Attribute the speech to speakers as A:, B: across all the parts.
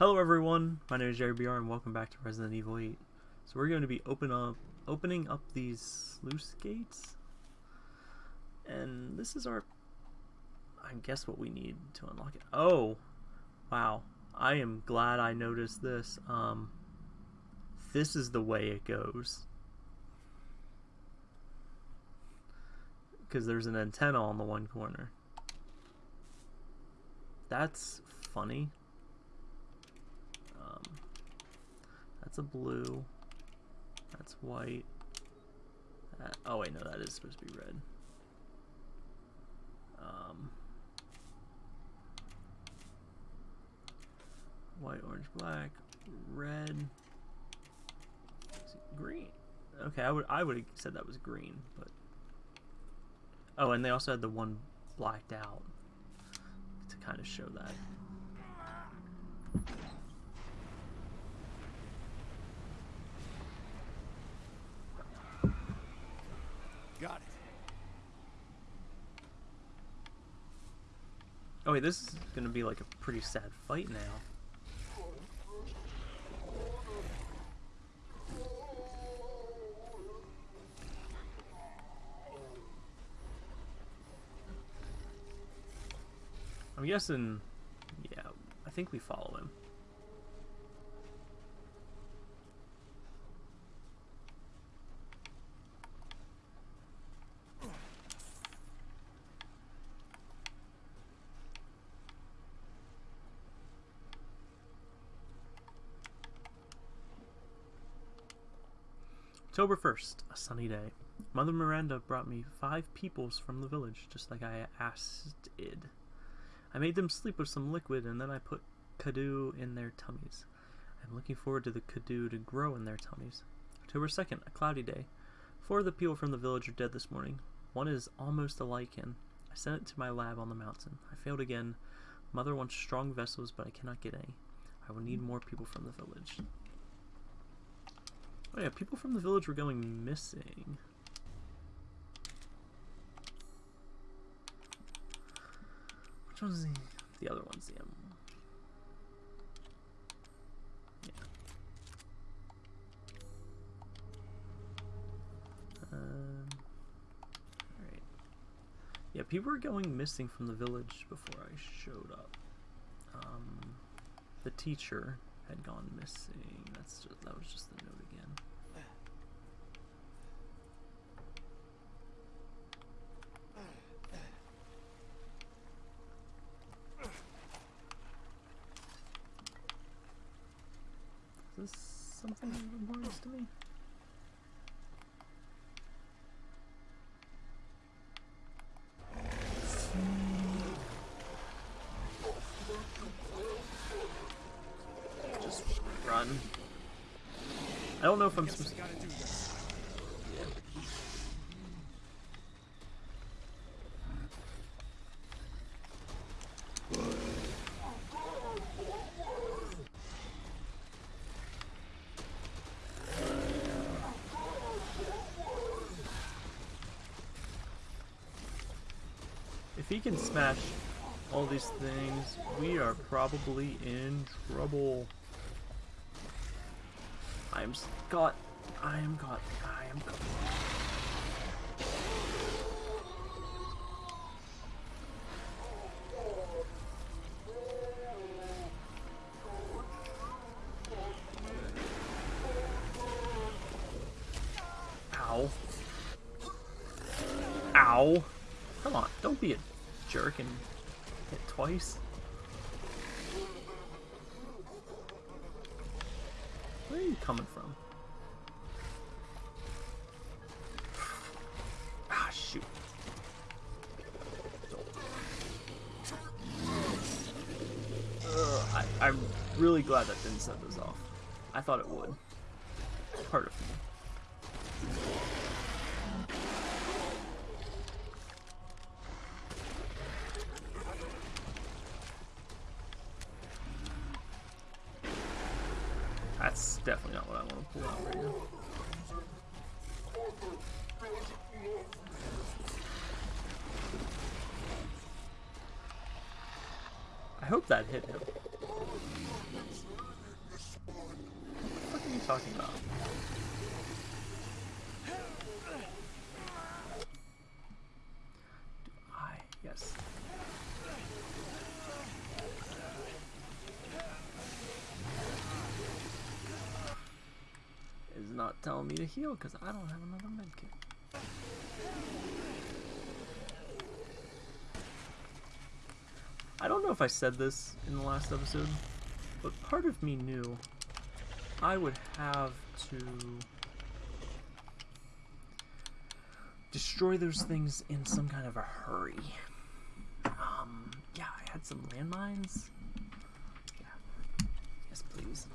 A: Hello everyone, my name is Jerry BR and welcome back to Resident Evil 8. So we're going to be open up, opening up these sluice gates. And this is our, I guess what we need to unlock it. Oh, wow. I am glad I noticed this. Um, this is the way it goes. Because there's an antenna on the one corner. That's funny. Um, that's a blue. That's white. That, oh wait, no, that is supposed to be red. Um, white, orange, black, red, green. Okay, I would I would have said that was green, but oh, and they also had the one blacked out to kind of show that. Oh wait, this is gonna be like a pretty sad fight now. I'm guessing, yeah, I think we follow him. October 1st, a sunny day. Mother Miranda brought me five peoples from the village, just like I asked it. I made them sleep with some liquid and then I put Cadou in their tummies. I'm looking forward to the Cadou to grow in their tummies. October 2nd, a cloudy day. Four of the people from the village are dead this morning. One is almost a lichen. I sent it to my lab on the mountain. I failed again. Mother wants strong vessels, but I cannot get any. I will need more people from the village. Oh yeah, people from the village were going missing. Which one's the... The other one's the M. Yeah. Um, Alright. Yeah, people were going missing from the village before I showed up. Um, the teacher had gone missing. That's just, that was just the note again. Is this something of importance to me? Just run. I don't know if I'm supposed
B: we
A: If he can smash all these things, we are probably in trouble. I am got. I am got. I am got. Didn't set those off. I thought it would. Part of me. That's definitely not what I want to pull out right now. I hope that hit him. Talking about? Do I? Yes. Is not telling me to heal because I don't have another medkit. I don't know if I said this in the last episode, but part of me knew I would have to destroy those things in some kind of a hurry. Um, yeah, I had some landmines. Yeah. Yes, please.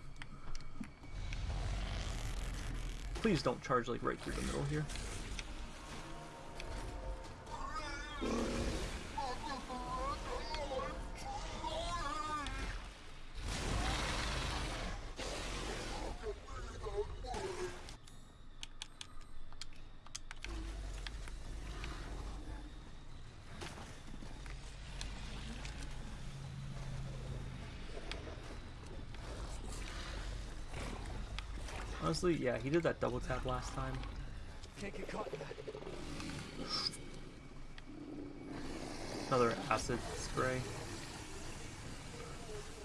A: Please don't charge like right through the middle here. Honestly, yeah, he did that double tap last time.
B: Can't get caught in that.
A: Another acid spray.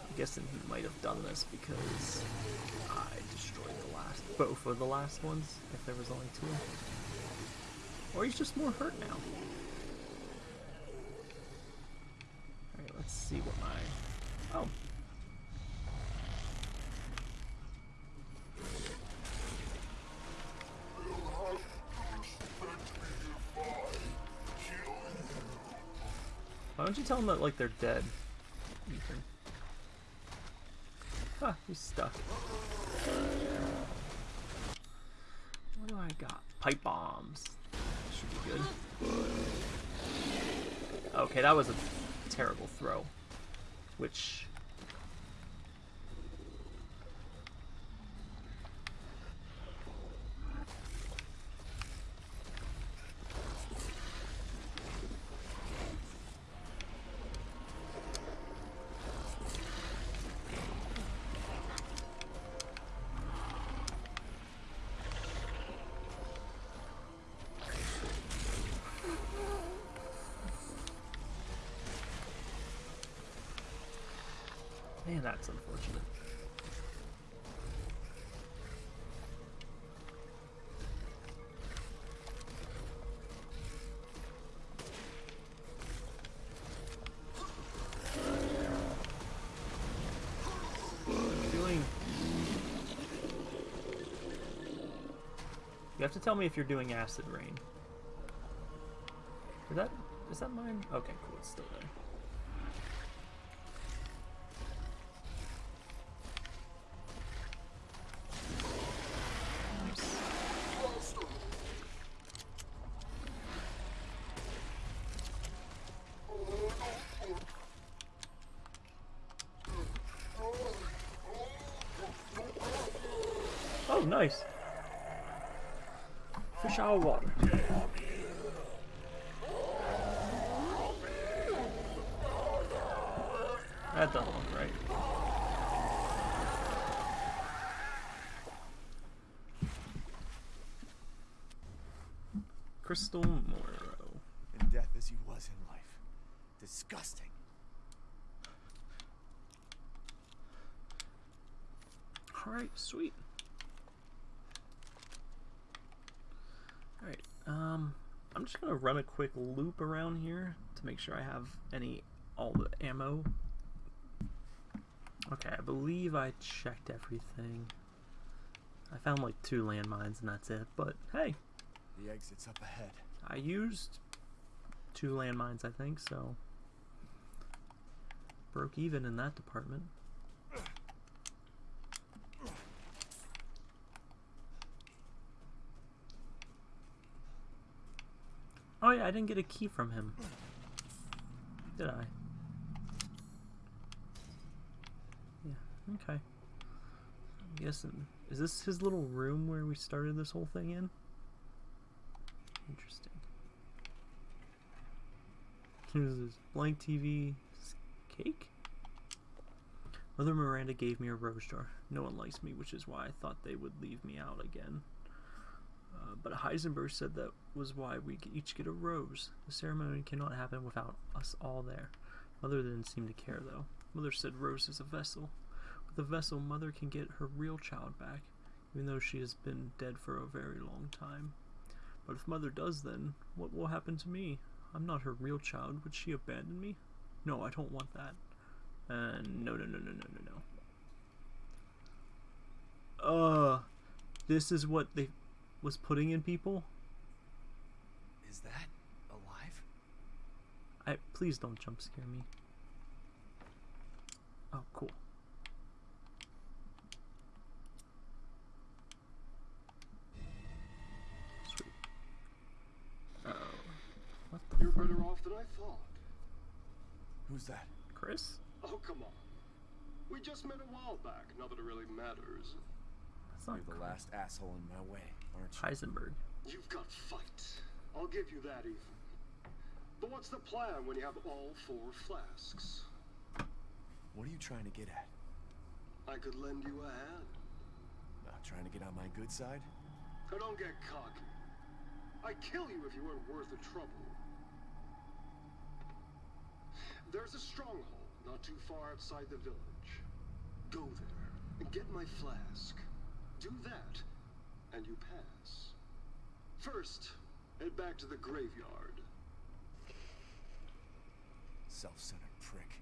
A: I'm guessing he might have done this because I destroyed the last, both of the last ones, if there was only two. Or he's just more hurt now. Them that, like, they're dead? Ethan. Ah, he's stuck. What do I got? Pipe bombs. Should be good. Okay, that was a terrible throw. Which... Man, that's unfortunate. You? Have to tell me if you're doing acid rain. Is that is that mine? Okay, cool, it's still there. Oh, nice. Fish out of water. That doesn't look right. Crystal Moreau.
B: In death as he was in life. Disgusting.
A: Alright, sweet. Alright, um, I'm just gonna run a quick loop around here to make sure I have any, all the ammo. Okay, I believe I checked everything. I found like two landmines and that's it, but hey,
B: The exit's up ahead.
A: I used two landmines, I think, so broke even in that department. I didn't get a key from him. Did I? Yeah, okay. I'm guessing, is this his little room where we started this whole thing in? Interesting. Here's this blank TV cake. Mother Miranda gave me a rose jar. No one likes me, which is why I thought they would leave me out again. Uh, but Heisenberg said that was why we each get a rose. The ceremony cannot happen without us all there. Mother didn't seem to care, though. Mother said Rose is a vessel. With a vessel, Mother can get her real child back, even though she has been dead for a very long time. But if Mother does, then what will happen to me? I'm not her real child. Would she abandon me? No, I don't want that. Uh, no, no, no, no, no, no, no. Uh, this is what they was putting in people?
B: Is that alive?
A: I please don't jump scare me. Oh, cool. Sweet. Oh, what the
C: You're
A: fuck?
C: better off than I thought.
B: Who's that?
A: Chris?
C: Oh, come on. We just met a while back, not that it really matters.
A: That's not
B: You're the
A: Chris.
B: last asshole in my way, aren't you?
A: Heisenberg.
C: You've got fight. I'll give you that, Ethan. But what's the plan when you have all four flasks?
B: What are you trying to get at?
C: I could lend you a hand.
B: Not trying to get on my good side?
C: Now don't get cocky. I'd kill you if you weren't worth the trouble. There's a stronghold not too far outside the village. Go there and get my flask. Do that, and you pass. First, head back to the graveyard.
B: Self-centered prick.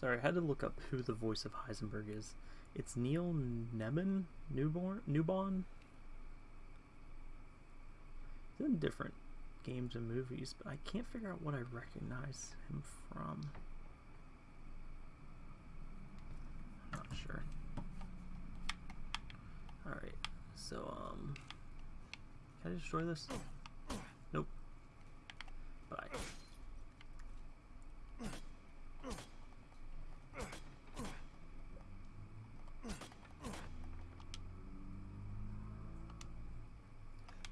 A: Sorry, I had to look up who the voice of Heisenberg is. It's Neil Neben? Newborn? Newborn? He's in different games and movies, but I can't figure out what I recognize him from. I'm Not sure. Alright, so, um. Can I destroy this? Nope. I.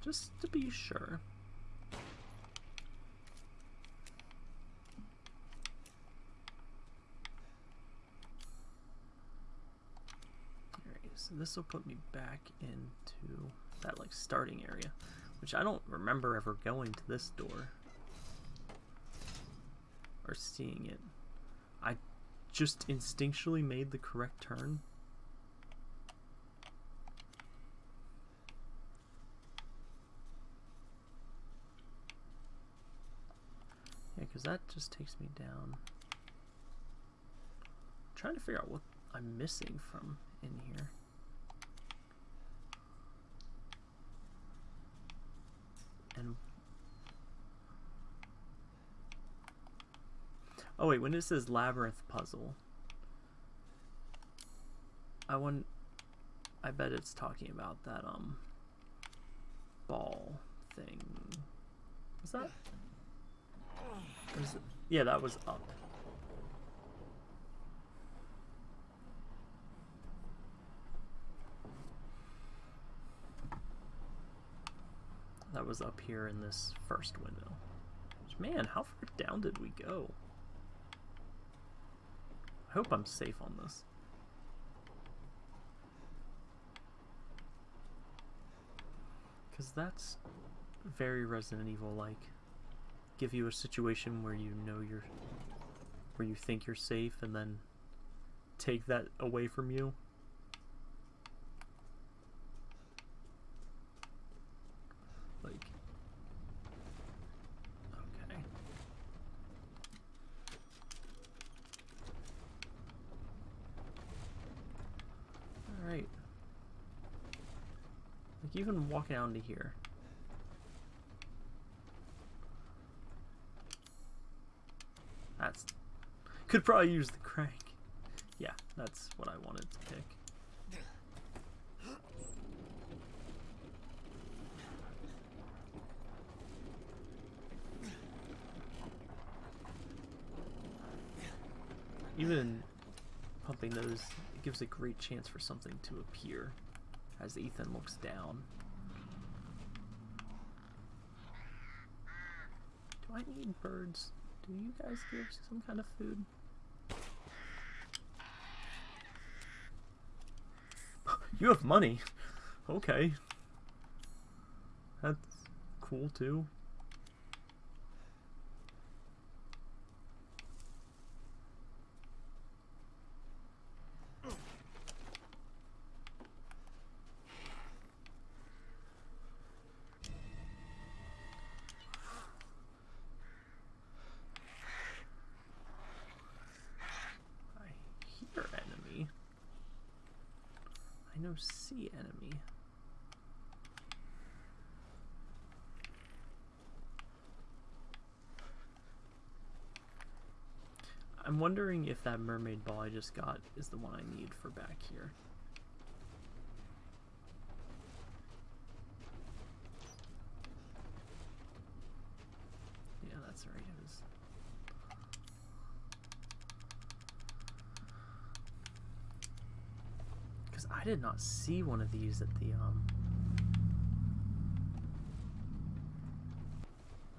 A: Just to be sure. Alright, so this will put me back into that like starting area, which I don't remember ever going to this door or seeing it. I just instinctually made the correct turn. Yeah, because that just takes me down. trying to figure out what I'm missing from in here. And oh wait, when it says labyrinth puzzle, I want. I bet it's talking about that um ball thing. Was that? Was it- yeah, that was up. That was up here in this first window. Man, how far down did we go? I hope I'm safe on this. Because that's very Resident Evil like. Give you a situation where you know you're. where you think you're safe and then take that away from you. Like. Okay. Alright. Like even walking out into here. That's could probably use the crank. Yeah, that's what I wanted to pick. Even pumping those, gives a great chance for something to appear as Ethan looks down. Do I need birds? Do you guys give some kind of food? You have money. Okay. That's cool too. I hear enemy. I know see enemy. I'm wondering if that mermaid ball I just got is the one I need for back here. Yeah, that's right. It is. Because I did not see one of these at the um.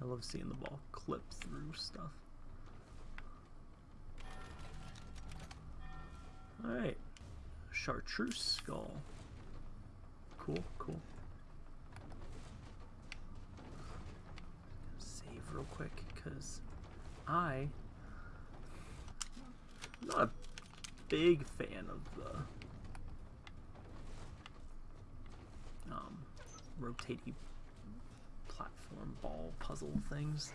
A: I love seeing the ball clip through stuff. Alright. Chartreuse skull. Cool, cool. Save real quick, because I I'm not a big fan of the um rotating platform ball puzzle things.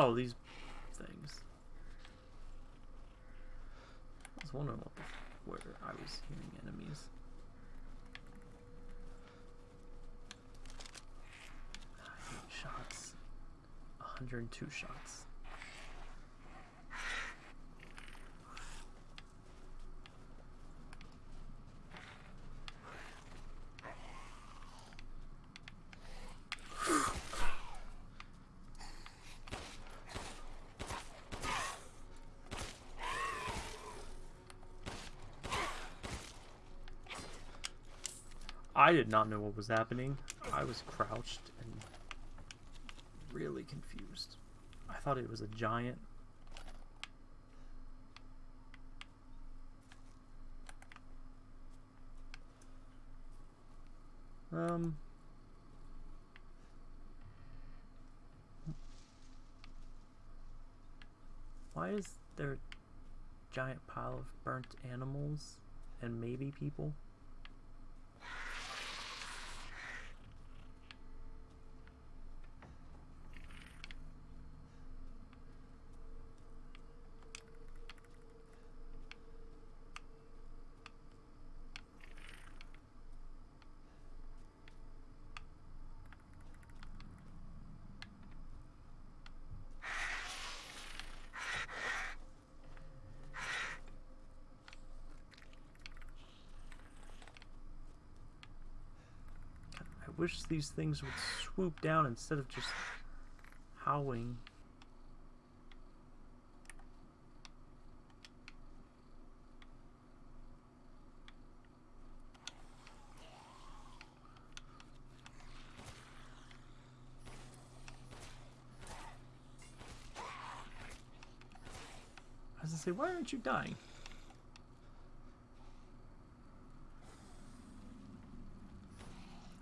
A: Oh, these things. I was wondering what the, where I was hearing enemies. Eight shots. 102 shots. I did not know what was happening. I was crouched and really confused. I thought it was a giant. Um. Why is there a giant pile of burnt animals and maybe people? I wish these things would swoop down instead of just howling. I was gonna say, why aren't you dying?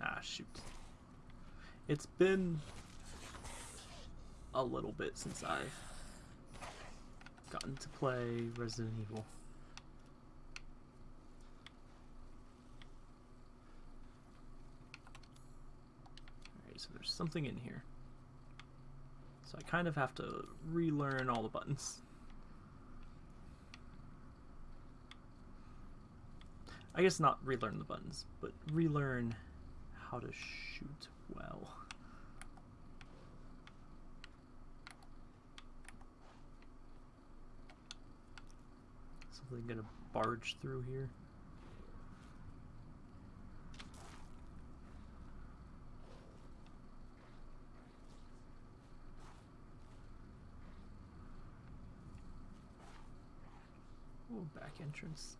A: Ah, shoot. It's been a little bit since I've gotten to play Resident Evil. Alright, so there's something in here. So I kind of have to relearn all the buttons. I guess not relearn the buttons, but relearn how to shoot well. Something gonna barge through here. back entrance.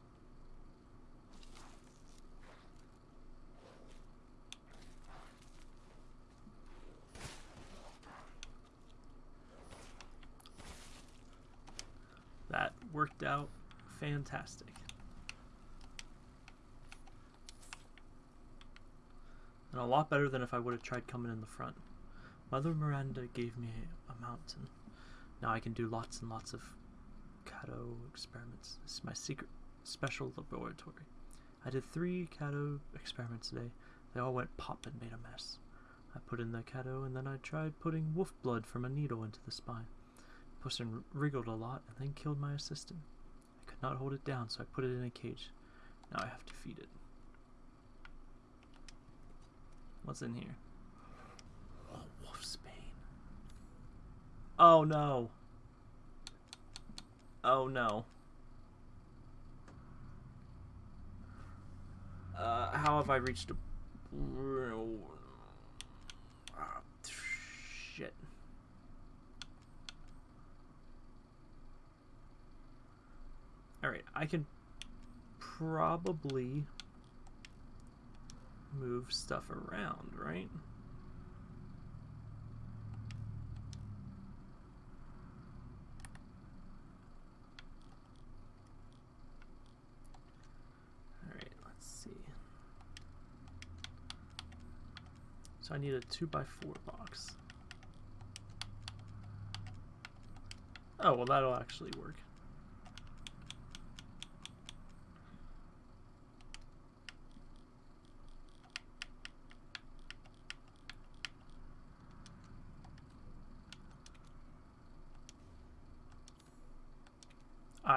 A: That worked out fantastic. And a lot better than if I would have tried coming in the front. Mother Miranda gave me a mountain. Now I can do lots and lots of Cadou experiments. This is my secret special laboratory. I did three Cadou experiments today. They all went pop and made a mess. I put in the Cadou and then I tried putting wolf blood from a needle into the spine. Person wriggled a lot and then killed my assistant. Not hold it down, so I put it in a cage. Now I have to feed it. What's in here? Oh, wolf's bane. Oh no. Oh no. Uh, how have I reached a... Ah, shit. Alright, I can probably move stuff around, right? Alright, let's see. So I need a 2 by 4 box. Oh, well that'll actually work.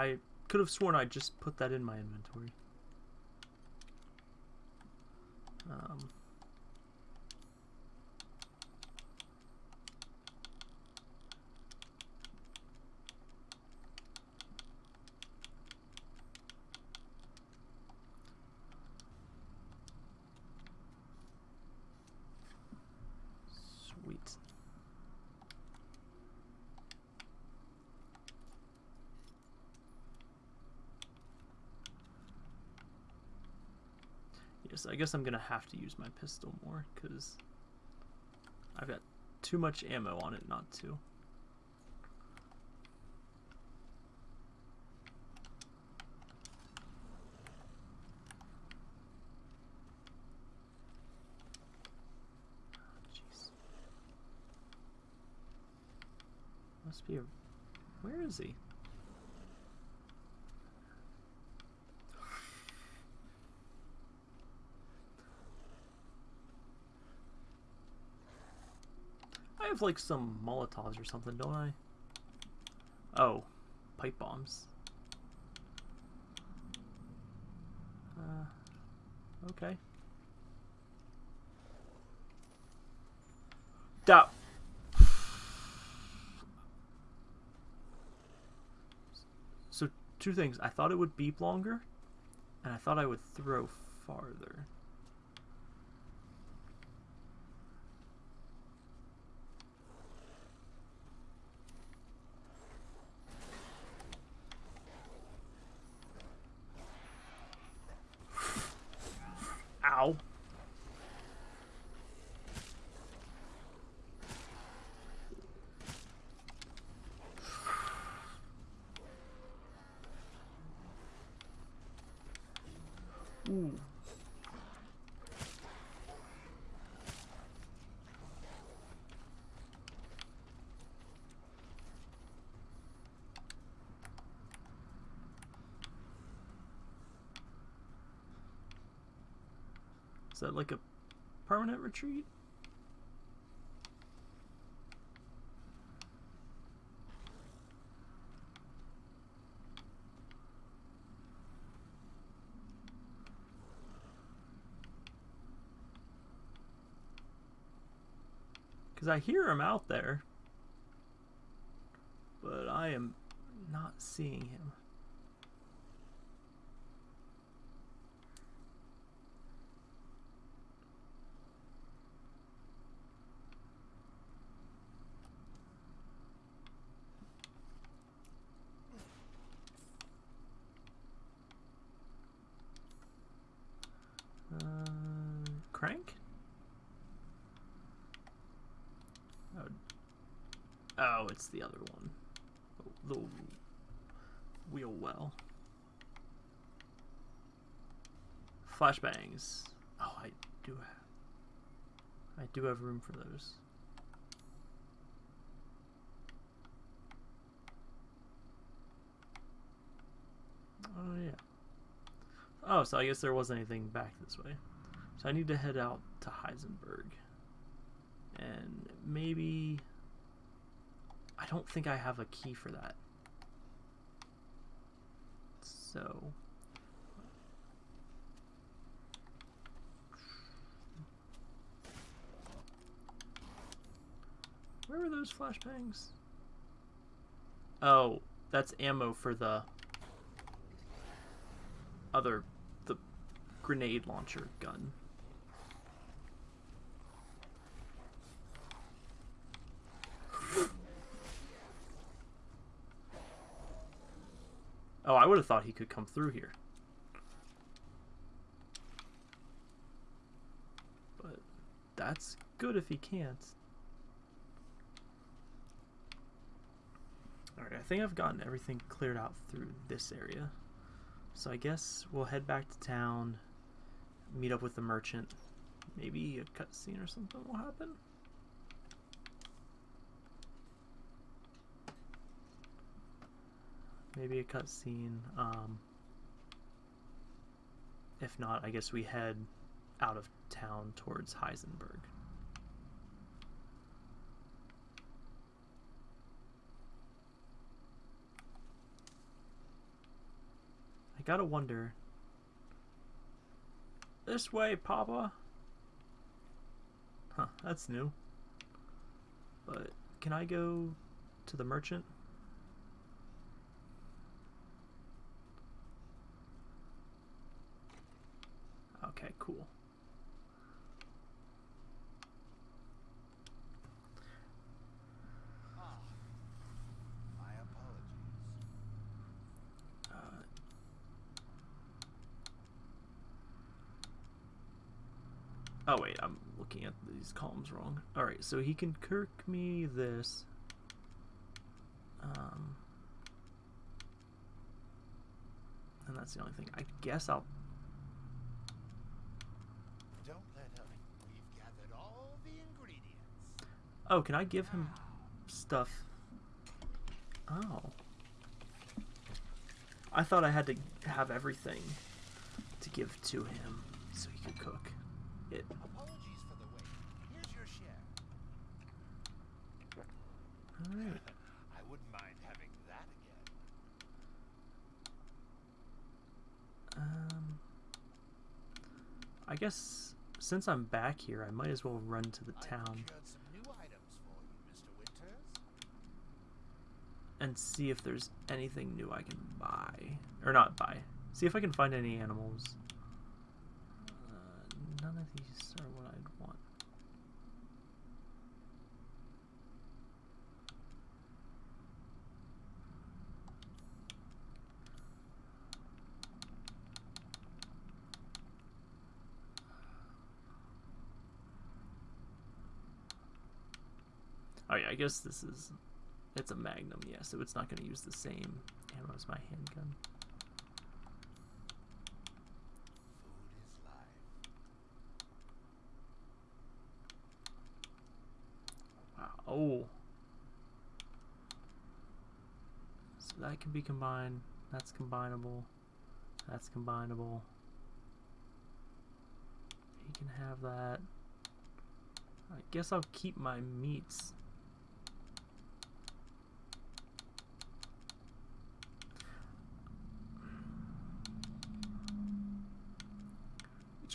A: I could have sworn I just put that in my inventory. Um, sweet. Yes, I guess I'm gonna have to use my pistol more because I've got too much ammo on it not to. Ah, jeez. Must be a. Where is he? Have like some Molotovs or something, don't I? Oh, pipe bombs. Uh, okay. That. So, two things. I thought it would beep longer, and I thought I would throw farther. Ow. Ooh. Is that like a permanent retreat? Because I hear him out there. But I am not seeing him. crank? Oh, oh the other one. The wheel well. Flashbangs. Oh, I do have. I do have room for those. Oh yeah. Oh, so I guess there wasn't anything back this way. So I need to head out to Heisenberg. And maybe... I don't think I have a key for that. So... Where are those flashbangs? Oh, that's ammo for the other the grenade launcher gun. Oh, I would have thought he could come through here. But that's good if he can't. Alright, I think I've gotten everything cleared out through this area. So I guess we'll head back to town, meet up with the merchant. Maybe a cutscene or something will happen. Maybe a cutscene. Um, if not, I guess we head out of town towards Heisenberg. I gotta wonder. This way, Papa. Huh, that's new. But can I go to the merchant? Okay, cool.
B: Ah,
A: oh wait, I'm looking at these columns wrong. All right, so he can kirk me this. Um, and that's the only thing. I guess I'll.
B: Don't let up. We've gathered all the ingredients.
A: Oh, can I give him stuff? Oh. I thought I had to have everything to give to him so he could cook it.
B: Apologies for the wait. Here's your share.
A: Alright.
B: I wouldn't mind having that again.
A: Um, I guess since I'm back here, I might as well run to the town
B: procured some new items for you, Mr. Winters.
A: And see if there's anything new I can buy. Or not buy. See if I can find any animals. Uh, none of these are what I'd want. Oh yeah, I guess this is it's a Magnum, yeah, so it's not going to use the same ammo as my handgun. Wow. Oh. So that can be combined. That's combinable. That's combinable. He can have that. I guess I'll keep my meats.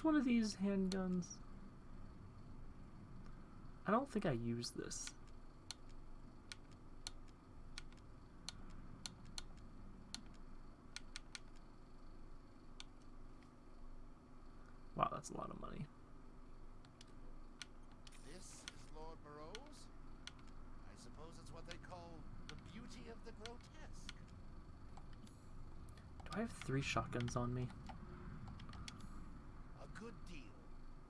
A: One of these handguns? I don't think I use this. Wow, that's a lot of money.
B: This is Lord Moreau's? I suppose it's what they call the beauty of the grotesque.
A: Do I have three shotguns on me?
B: A good deal,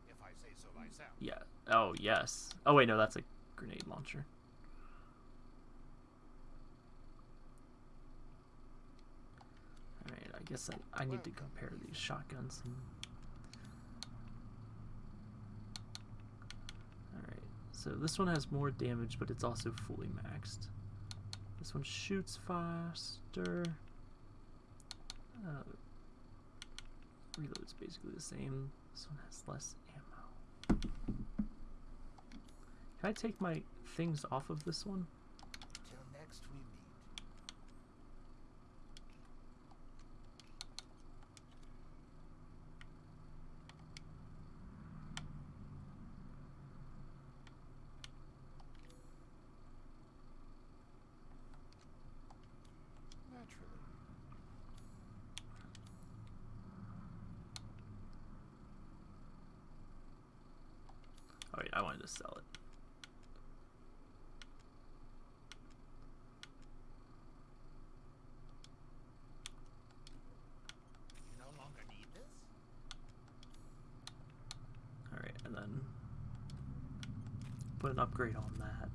B: if I say so myself.
A: Yeah. Oh, yes. Oh, wait, no, that's a grenade launcher. Alright, I guess I, I need to compare these shotguns. Alright, so this one has more damage, but it's also fully maxed. This one shoots faster. Uh, reload's basically the same. This one has less ammo. Can I take my things off of this one?
B: Till next we meet. Naturally.
A: Oh wait, I wanted to sell it.
B: You no longer need this?
A: Alright, and then put an upgrade on that.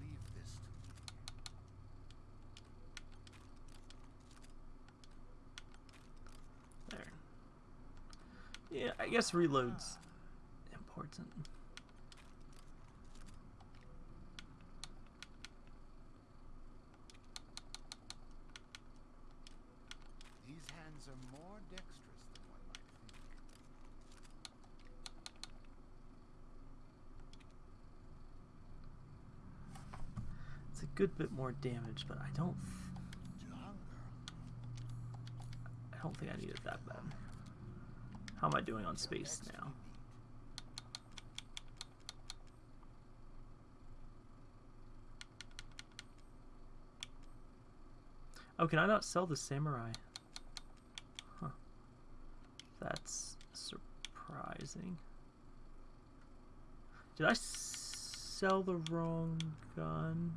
B: Leave this to me.
A: There. Yeah, I guess reload's important.
B: These hands are more dexterous than one might think.
A: It's a good bit more damage, but I don't I don't think I need it that bad. How am I doing on space now? Oh, can I not sell the samurai? Huh. That's surprising. Did I sell the wrong gun?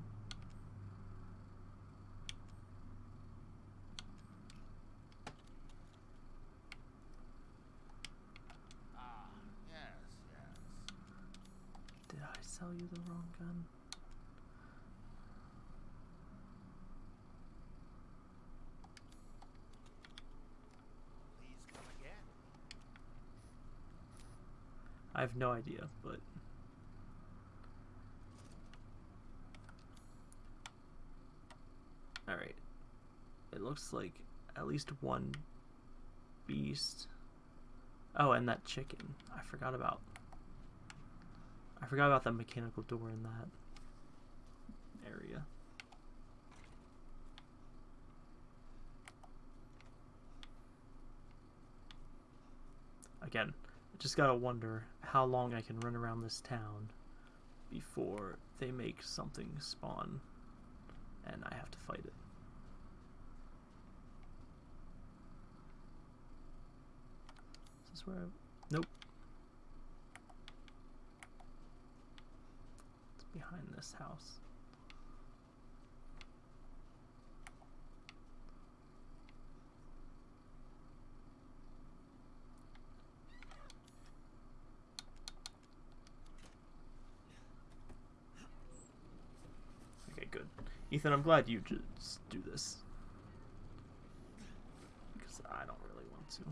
B: Ah, yes, yes.
A: Did I sell you the wrong gun?
B: Please come again.
A: I have no idea, but Alright. It looks like at least one beast. Oh, and that chicken. I forgot about I forgot about that mechanical door in that area. Again, I just gotta wonder how long I can run around this town before they make something spawn and I have to fight it. Is this where I... Nope. Behind this house. Okay, good. Ethan, I'm glad you just do this. Because I don't really want to.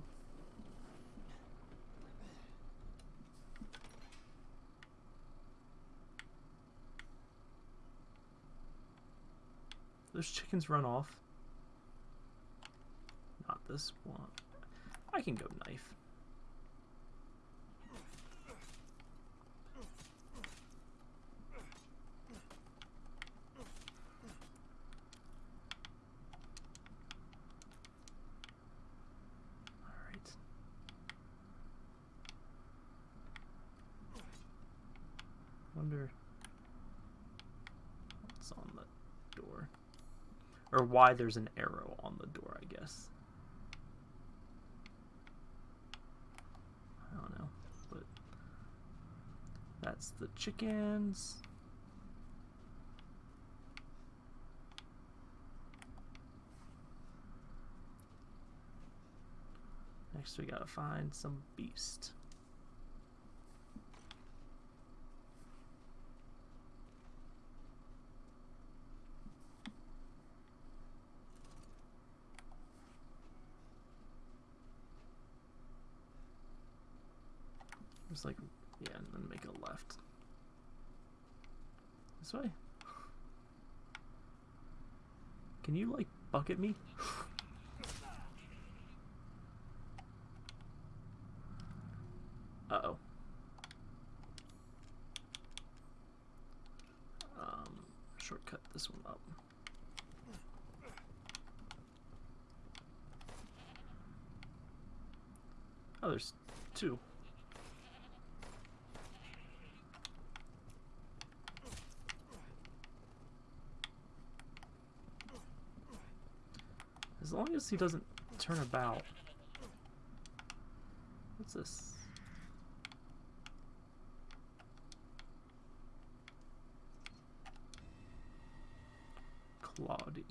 A: Those chickens run off. Not this one. I can go knife. Alright. Wonder what's on the door. Or why there's an arrow on the door, I guess. I don't know. But that's the chickens. Next, we gotta find some beast. Like, yeah, and then make a left. This way? Can you, like, bucket me? Uh-oh. Um, shortcut this one up. Oh, there's two. As long as he doesn't turn about. What's this? Claudie.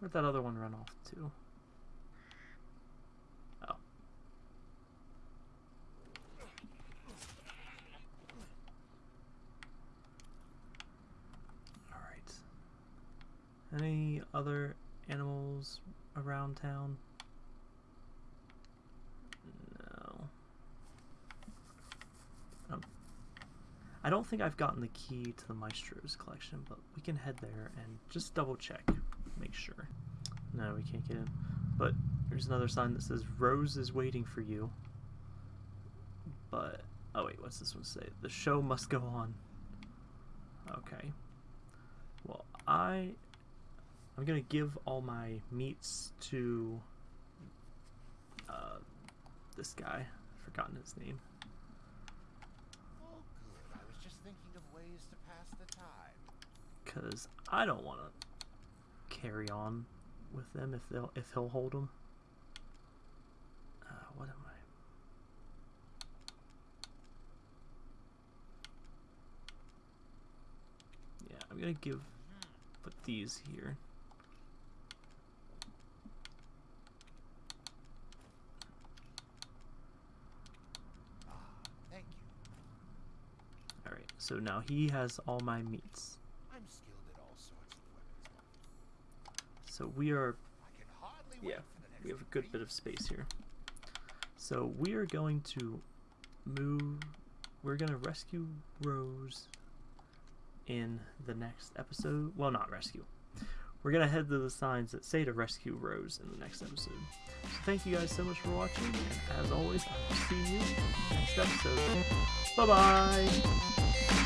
A: Where'd that other one run off to? Oh. Alright. Any other animals around town? No. Um, I don't think I've gotten the key to the Maestro's collection, but we can head there and just double check, make sure. No, we can't get in. But there's another sign that says Rose is waiting for you. But oh wait, what's this one say? The show must go on. Okay. Well, I I'm gonna give all my meats to uh, this guy. I've forgotten his name.
B: Oh. I was just thinking of ways to pass the time.
A: Cause I don't want to carry on with them if they'll if he'll hold them. Uh, what am I? Yeah, I'm gonna give put these here.
B: Ah, thank you.
A: All right, so now he has all my meats.
B: I'm skilled at all sorts of weapons.
A: So we are
B: I can hardly wait
A: yeah,
B: for the next
A: we have a good bit of space here. So we are going to move. We're gonna rescue Rose in the next episode. Well, not rescue. We're gonna head to the signs that say to rescue Rose in the next episode. So thank you guys so much for watching, and as always, I will see you next episode. Bye bye.